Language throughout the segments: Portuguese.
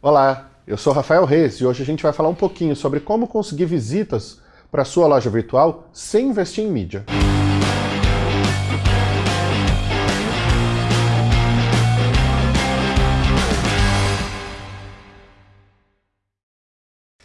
Olá, eu sou Rafael Reis e hoje a gente vai falar um pouquinho sobre como conseguir visitas para sua loja virtual sem investir em mídia.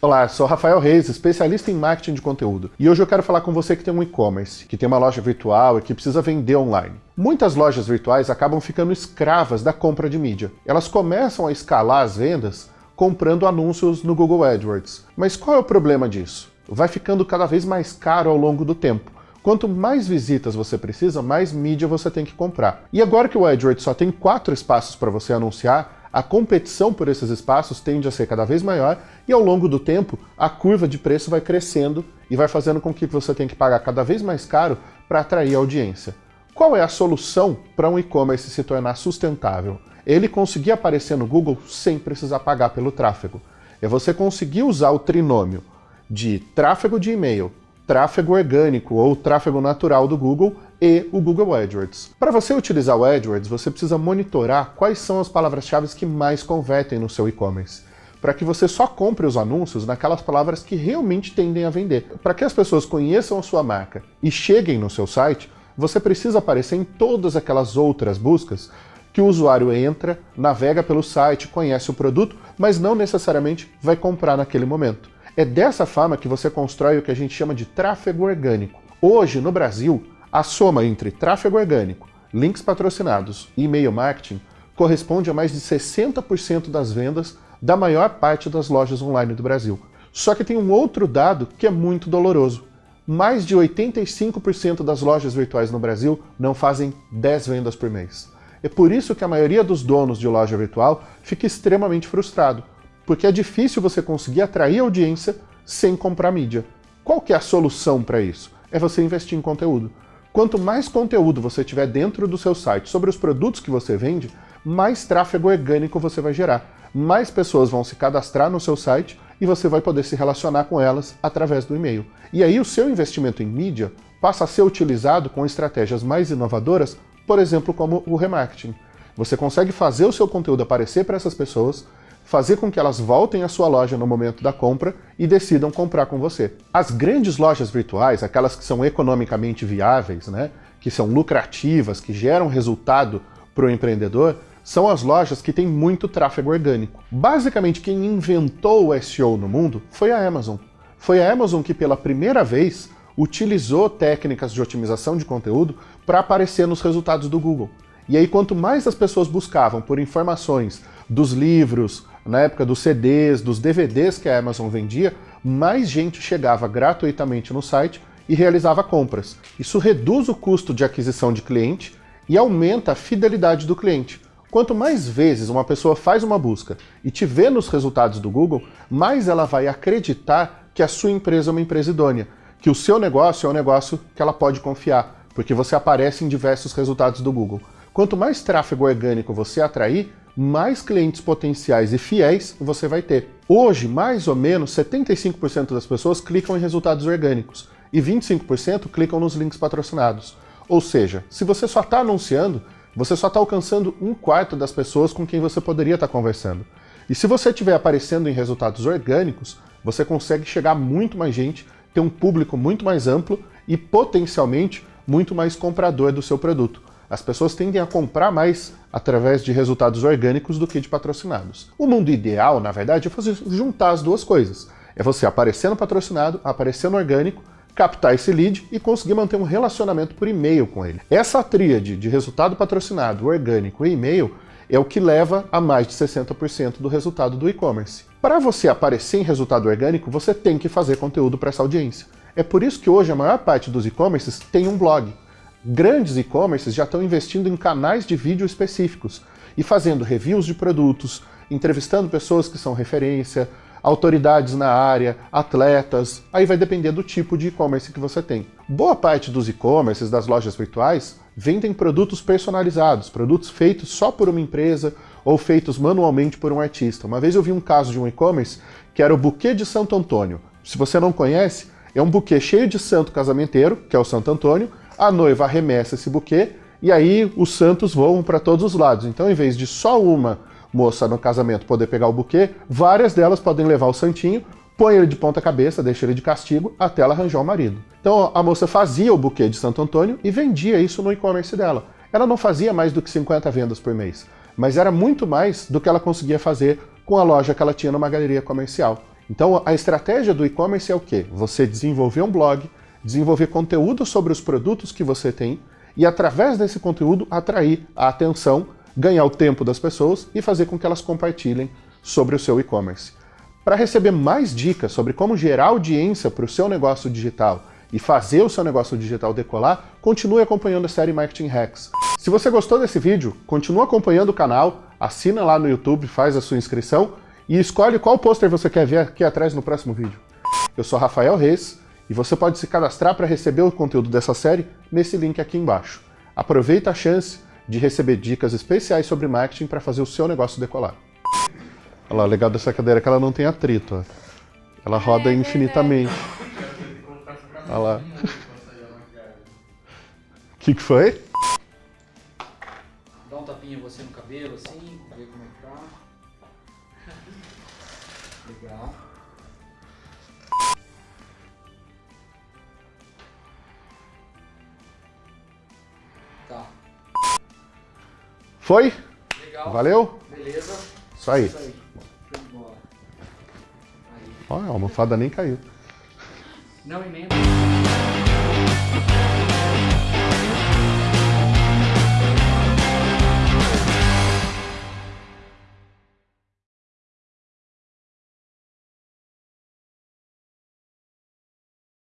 Olá, sou Rafael Reis, especialista em marketing de conteúdo. E hoje eu quero falar com você que tem um e-commerce, que tem uma loja virtual e que precisa vender online. Muitas lojas virtuais acabam ficando escravas da compra de mídia. Elas começam a escalar as vendas comprando anúncios no Google AdWords. Mas qual é o problema disso? Vai ficando cada vez mais caro ao longo do tempo. Quanto mais visitas você precisa, mais mídia você tem que comprar. E agora que o AdWords só tem quatro espaços para você anunciar, a competição por esses espaços tende a ser cada vez maior e ao longo do tempo a curva de preço vai crescendo e vai fazendo com que você tenha que pagar cada vez mais caro para atrair audiência. Qual é a solução para um e-commerce se tornar sustentável? Ele conseguir aparecer no Google sem precisar pagar pelo tráfego. É você conseguir usar o trinômio de tráfego de e-mail, tráfego orgânico ou tráfego natural do Google e o Google AdWords. Para você utilizar o AdWords, você precisa monitorar quais são as palavras-chave que mais convertem no seu e-commerce para que você só compre os anúncios naquelas palavras que realmente tendem a vender. Para que as pessoas conheçam a sua marca e cheguem no seu site, você precisa aparecer em todas aquelas outras buscas que o usuário entra, navega pelo site, conhece o produto, mas não necessariamente vai comprar naquele momento. É dessa forma que você constrói o que a gente chama de tráfego orgânico. Hoje, no Brasil, a soma entre tráfego orgânico, links patrocinados e e-mail marketing corresponde a mais de 60% das vendas da maior parte das lojas online do Brasil. Só que tem um outro dado que é muito doloroso. Mais de 85% das lojas virtuais no Brasil não fazem 10 vendas por mês. É por isso que a maioria dos donos de loja virtual fica extremamente frustrado, porque é difícil você conseguir atrair audiência sem comprar mídia. Qual que é a solução para isso? É você investir em conteúdo. Quanto mais conteúdo você tiver dentro do seu site sobre os produtos que você vende, mais tráfego orgânico você vai gerar. Mais pessoas vão se cadastrar no seu site e você vai poder se relacionar com elas através do e-mail. E aí o seu investimento em mídia passa a ser utilizado com estratégias mais inovadoras, por exemplo, como o remarketing. Você consegue fazer o seu conteúdo aparecer para essas pessoas, fazer com que elas voltem à sua loja no momento da compra e decidam comprar com você. As grandes lojas virtuais, aquelas que são economicamente viáveis, né, que são lucrativas, que geram resultado para o empreendedor, são as lojas que têm muito tráfego orgânico. Basicamente, quem inventou o SEO no mundo foi a Amazon. Foi a Amazon que, pela primeira vez, utilizou técnicas de otimização de conteúdo para aparecer nos resultados do Google. E aí, quanto mais as pessoas buscavam por informações dos livros, na época dos CDs, dos DVDs que a Amazon vendia, mais gente chegava gratuitamente no site e realizava compras. Isso reduz o custo de aquisição de cliente e aumenta a fidelidade do cliente. Quanto mais vezes uma pessoa faz uma busca e te vê nos resultados do Google, mais ela vai acreditar que a sua empresa é uma empresa idônea, que o seu negócio é um negócio que ela pode confiar, porque você aparece em diversos resultados do Google. Quanto mais tráfego orgânico você atrair, mais clientes potenciais e fiéis você vai ter. Hoje, mais ou menos, 75% das pessoas clicam em resultados orgânicos e 25% clicam nos links patrocinados. Ou seja, se você só está anunciando, você só está alcançando um quarto das pessoas com quem você poderia estar tá conversando. E se você estiver aparecendo em resultados orgânicos, você consegue chegar a muito mais gente, ter um público muito mais amplo e potencialmente muito mais comprador do seu produto. As pessoas tendem a comprar mais através de resultados orgânicos do que de patrocinados. O mundo ideal, na verdade, é fazer juntar as duas coisas. É você aparecer no patrocinado, aparecer no orgânico, captar esse lead e conseguir manter um relacionamento por e-mail com ele. Essa tríade de resultado patrocinado, orgânico e e-mail é o que leva a mais de 60% do resultado do e-commerce. Para você aparecer em resultado orgânico, você tem que fazer conteúdo para essa audiência. É por isso que hoje a maior parte dos e-commerces tem um blog. Grandes e-commerces já estão investindo em canais de vídeo específicos e fazendo reviews de produtos, entrevistando pessoas que são referência, autoridades na área, atletas, aí vai depender do tipo de e-commerce que você tem. Boa parte dos e-commerces, das lojas virtuais, vendem produtos personalizados, produtos feitos só por uma empresa ou feitos manualmente por um artista. Uma vez eu vi um caso de um e-commerce que era o Buquê de Santo Antônio. Se você não conhece, é um buquê cheio de santo casamenteiro, que é o Santo Antônio, a noiva arremessa esse buquê e aí os santos voam para todos os lados. Então, em vez de só uma moça no casamento poder pegar o buquê, várias delas podem levar o santinho, põe ele de ponta cabeça, deixa ele de castigo, até ela arranjar o marido. Então a moça fazia o buquê de Santo Antônio e vendia isso no e-commerce dela. Ela não fazia mais do que 50 vendas por mês, mas era muito mais do que ela conseguia fazer com a loja que ela tinha numa galeria comercial. Então a estratégia do e-commerce é o quê? Você desenvolver um blog, desenvolver conteúdo sobre os produtos que você tem e através desse conteúdo atrair a atenção, ganhar o tempo das pessoas e fazer com que elas compartilhem sobre o seu e-commerce. Para receber mais dicas sobre como gerar audiência para o seu negócio digital e fazer o seu negócio digital decolar, continue acompanhando a série Marketing Hacks. Se você gostou desse vídeo, continue acompanhando o canal, assina lá no YouTube, faz a sua inscrição e escolhe qual pôster você quer ver aqui atrás no próximo vídeo. Eu sou Rafael Reis e você pode se cadastrar para receber o conteúdo dessa série nesse link aqui embaixo. Aproveita a chance de receber dicas especiais sobre marketing para fazer o seu negócio decolar. Olha lá, o legal dessa cadeira é que ela não tem atrito. Ó. Ela roda é, infinitamente. Olha lá. O que, que foi? Dá um tapinha você no cabelo, assim, ver como é que tá. Legal. Foi? Legal. Valeu? Beleza. Isso aí. Isso aí. Olha, a almofada nem caiu. Não emenda.